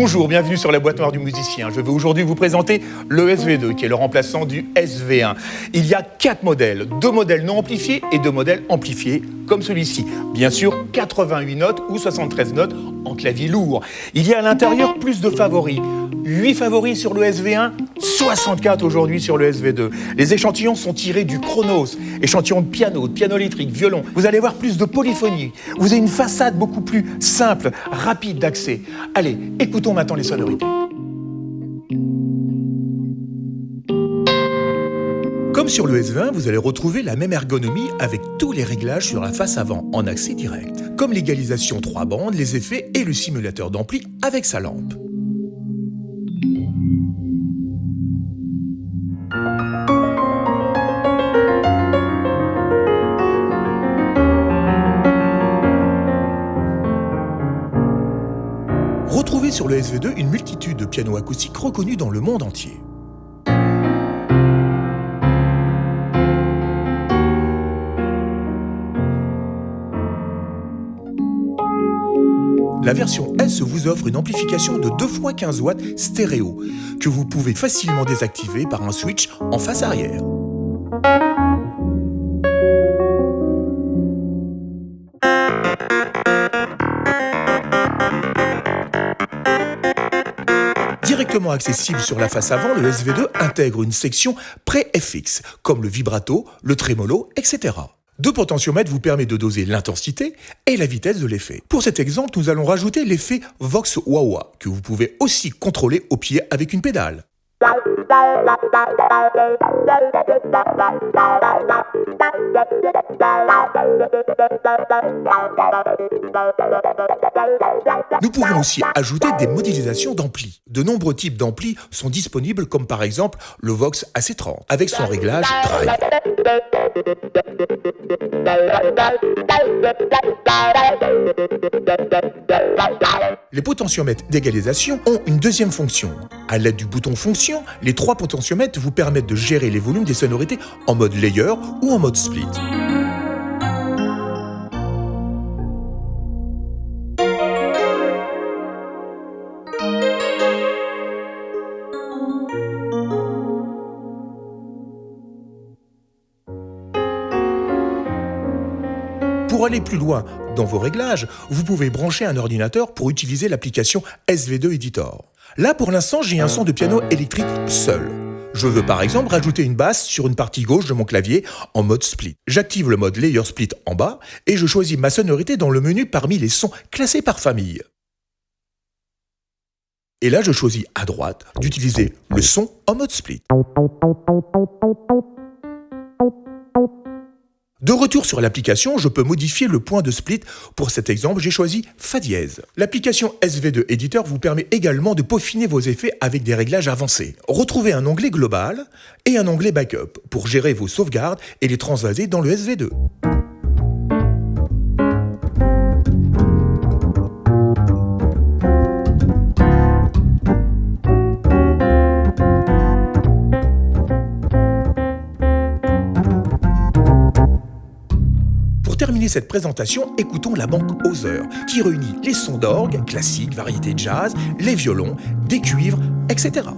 Bonjour, bienvenue sur la boîte noire du musicien. Je vais aujourd'hui vous présenter le SV2 qui est le remplaçant du SV1. Il y a quatre modèles, deux modèles non amplifiés et deux modèles amplifiés comme celui-ci. Bien sûr, 88 notes ou 73 notes en clavier lourd. Il y a à l'intérieur plus de favoris. 8 favoris sur le SV1, 64 aujourd'hui sur le SV2. Les échantillons sont tirés du Chronos, échantillon de piano, de piano électrique, violon. Vous allez voir plus de polyphonie. Vous avez une façade beaucoup plus simple, rapide d'accès. Allez, écoutons maintenant les sonorités. Comme sur le SV1, vous allez retrouver la même ergonomie avec tous les réglages sur la face avant en accès direct, comme l'égalisation 3 bandes, les effets et le simulateur d'ampli avec sa lampe. Sur le SV2 une multitude de pianos acoustiques reconnus dans le monde entier. La version S vous offre une amplification de 2 x 15 watts stéréo que vous pouvez facilement désactiver par un switch en face arrière. Accessible sur la face avant, le SV2 intègre une section pré-FX, comme le vibrato, le trémolo, etc. Deux potentiomètres vous permettent de doser l'intensité et la vitesse de l'effet. Pour cet exemple, nous allons rajouter l'effet Vox Wawa, que vous pouvez aussi contrôler au pied avec une pédale. Nous pouvons aussi ajouter des modélisations d'ampli. De nombreux types d'amplis sont disponibles comme par exemple le Vox AC30 avec son réglage drive. Les potentiomètres d'égalisation ont une deuxième fonction. À l'aide du bouton fonction, les trois potentiomètres vous permettent de gérer les volumes des sonorités en mode layer ou en mode split. Aller plus loin dans vos réglages, vous pouvez brancher un ordinateur pour utiliser l'application SV2 Editor. Là, pour l'instant, j'ai un son de piano électrique seul. Je veux par exemple rajouter une basse sur une partie gauche de mon clavier en mode split. J'active le mode Layer Split en bas et je choisis ma sonorité dans le menu parmi les sons classés par famille. Et là, je choisis à droite d'utiliser le son en mode split. De retour sur l'application, je peux modifier le point de split. Pour cet exemple, j'ai choisi Fa dièse. L'application SV2 Editor vous permet également de peaufiner vos effets avec des réglages avancés. Retrouvez un onglet global et un onglet backup pour gérer vos sauvegardes et les transvaser dans le SV2. Terminer cette présentation, écoutons la banque Hauser, qui réunit les sons d'orgue, classiques, variétés jazz, les violons, des cuivres, etc.